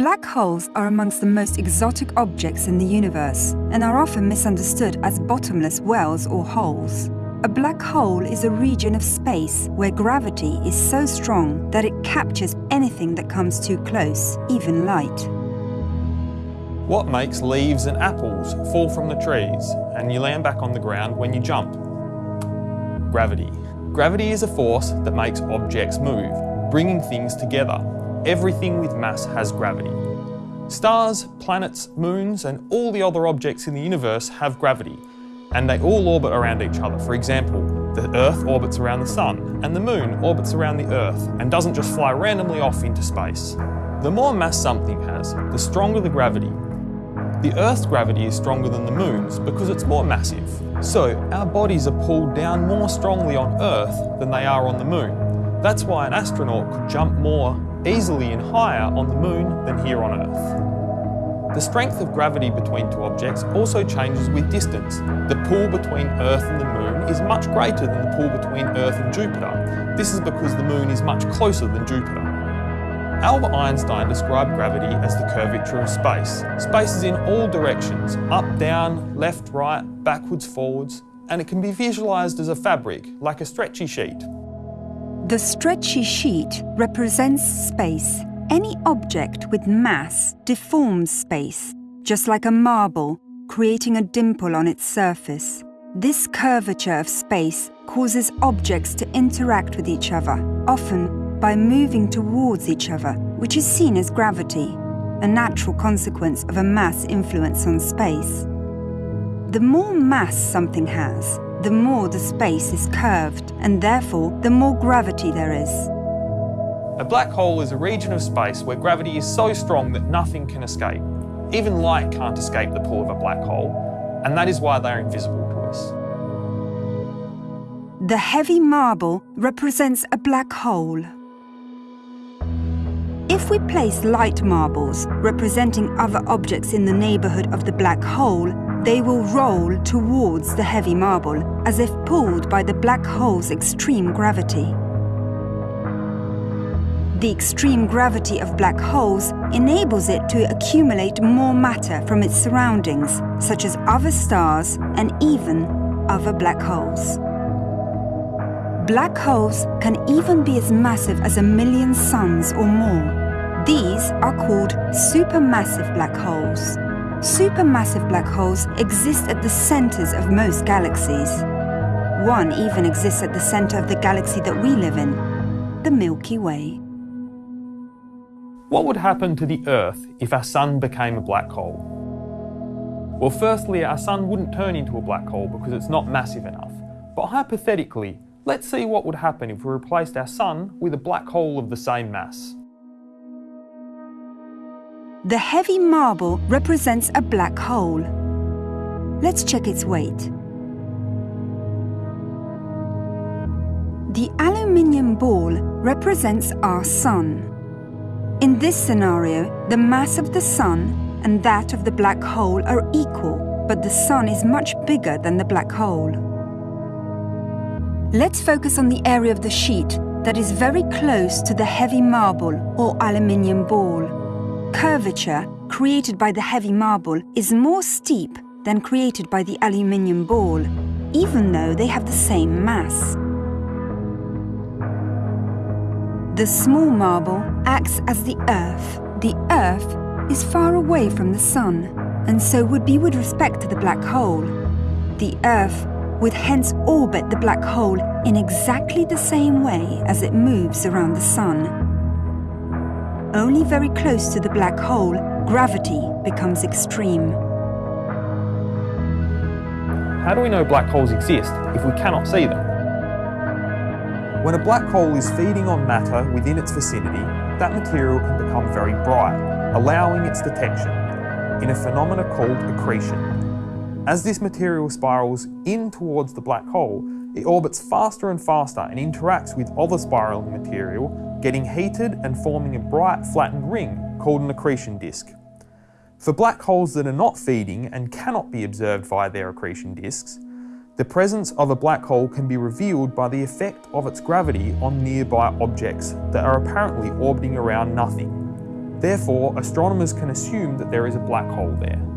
Black holes are amongst the most exotic objects in the universe and are often misunderstood as bottomless wells or holes. A black hole is a region of space where gravity is so strong that it captures anything that comes too close, even light. What makes leaves and apples fall from the trees and you land back on the ground when you jump? Gravity. Gravity is a force that makes objects move, bringing things together. Everything with mass has gravity. Stars, planets, moons, and all the other objects in the universe have gravity, and they all orbit around each other. For example, the Earth orbits around the Sun, and the Moon orbits around the Earth, and doesn't just fly randomly off into space. The more mass something has, the stronger the gravity. The Earth's gravity is stronger than the Moon's because it's more massive. So, our bodies are pulled down more strongly on Earth than they are on the Moon. That's why an astronaut could jump more easily and higher on the moon than here on Earth. The strength of gravity between two objects also changes with distance. The pull between Earth and the moon is much greater than the pull between Earth and Jupiter. This is because the moon is much closer than Jupiter. Albert Einstein described gravity as the curvature of space. Space is in all directions, up, down, left, right, backwards, forwards, and it can be visualised as a fabric, like a stretchy sheet. The stretchy sheet represents space. Any object with mass deforms space, just like a marble, creating a dimple on its surface. This curvature of space causes objects to interact with each other, often by moving towards each other, which is seen as gravity, a natural consequence of a mass influence on space. The more mass something has, the more the space is curved, and therefore the more gravity there is. A black hole is a region of space where gravity is so strong that nothing can escape. Even light can't escape the pull of a black hole, and that is why they are invisible to us. The heavy marble represents a black hole. If we place light marbles representing other objects in the neighbourhood of the black hole, they will roll towards the heavy marble as if pulled by the black hole's extreme gravity. The extreme gravity of black holes enables it to accumulate more matter from its surroundings, such as other stars and even other black holes. Black holes can even be as massive as a million suns or more. These are called supermassive black holes. Supermassive black holes exist at the centers of most galaxies. One even exists at the center of the galaxy that we live in, the Milky Way. What would happen to the Earth if our Sun became a black hole? Well, firstly, our Sun wouldn't turn into a black hole because it's not massive enough. But hypothetically, let's see what would happen if we replaced our Sun with a black hole of the same mass. The heavy marble represents a black hole. Let's check its weight. The aluminium ball represents our Sun. In this scenario, the mass of the Sun and that of the black hole are equal, but the Sun is much bigger than the black hole. Let's focus on the area of the sheet that is very close to the heavy marble or aluminium ball curvature created by the heavy marble is more steep than created by the aluminium ball, even though they have the same mass. The small marble acts as the Earth. The Earth is far away from the Sun, and so would be with respect to the black hole. The Earth would hence orbit the black hole in exactly the same way as it moves around the Sun. Only very close to the black hole, gravity becomes extreme. How do we know black holes exist if we cannot see them? When a black hole is feeding on matter within its vicinity, that material can become very bright, allowing its detection in a phenomena called accretion. As this material spirals in towards the black hole, it orbits faster and faster and interacts with other spiraling material getting heated and forming a bright flattened ring called an accretion disk. For black holes that are not feeding and cannot be observed via their accretion disks, the presence of a black hole can be revealed by the effect of its gravity on nearby objects that are apparently orbiting around nothing. Therefore, astronomers can assume that there is a black hole there.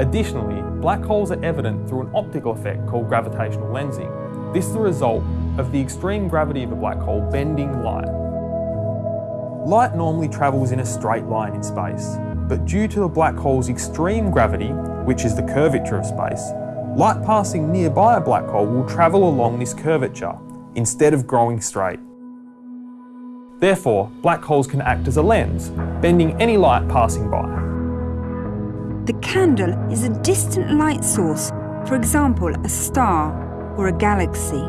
Additionally, black holes are evident through an optical effect called gravitational lensing. This is the result of the extreme gravity of a black hole bending light. Light normally travels in a straight line in space, but due to the black hole's extreme gravity, which is the curvature of space, light passing nearby a black hole will travel along this curvature instead of growing straight. Therefore, black holes can act as a lens, bending any light passing by. The candle is a distant light source, for example, a star or a galaxy.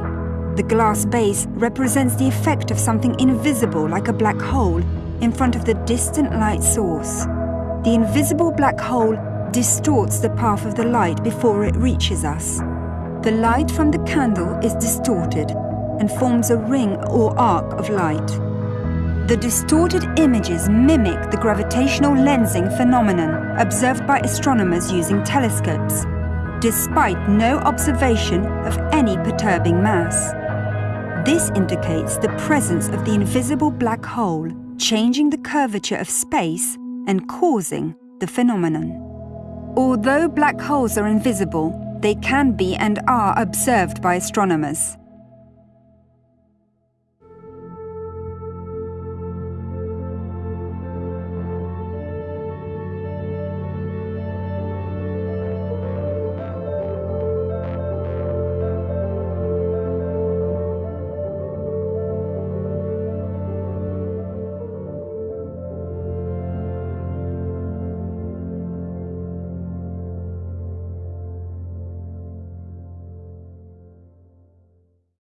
The glass base represents the effect of something invisible like a black hole in front of the distant light source. The invisible black hole distorts the path of the light before it reaches us. The light from the candle is distorted and forms a ring or arc of light. The distorted images mimic the gravitational lensing phenomenon observed by astronomers using telescopes, despite no observation of any perturbing mass. This indicates the presence of the invisible black hole, changing the curvature of space and causing the phenomenon. Although black holes are invisible, they can be and are observed by astronomers.